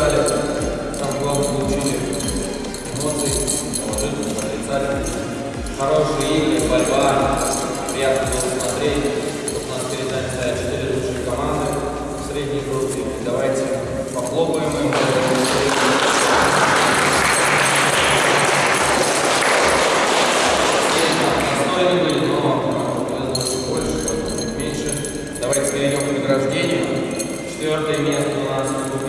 сказали. Там главное получили эмоции, положительные, отрицательные. Хорошие игры, борьба. Приятно было смотреть. Вот у нас перед нами стоят четыре лучшие команды в средней группе. Давайте похлопаем им. Меньше. Давайте перейдем к награждению. Четвертое место у нас э,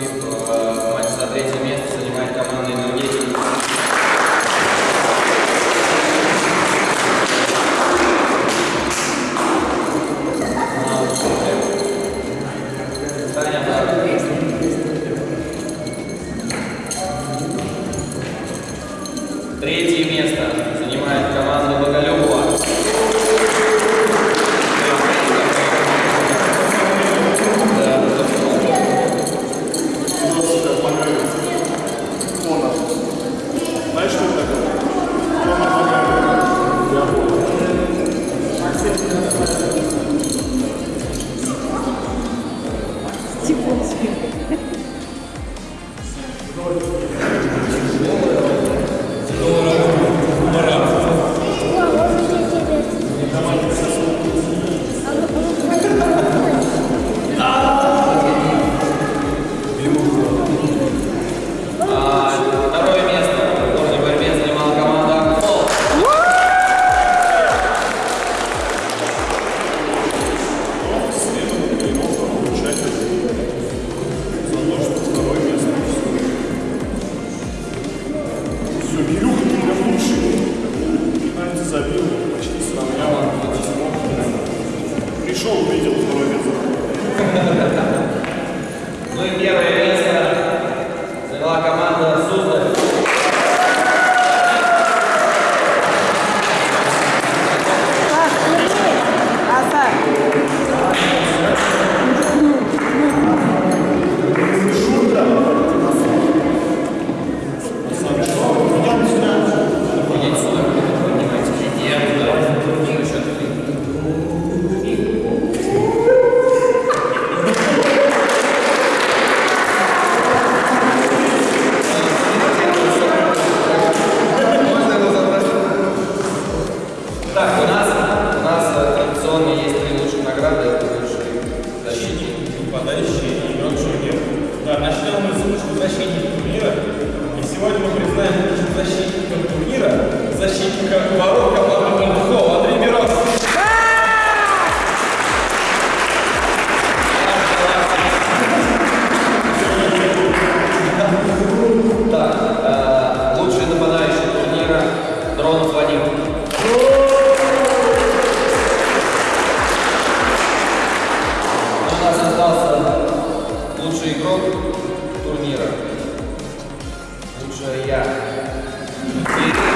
в матч Lord, шоу видел, что Ну и первое Пожалуйста, лучший игрок турнира. Лучшая я.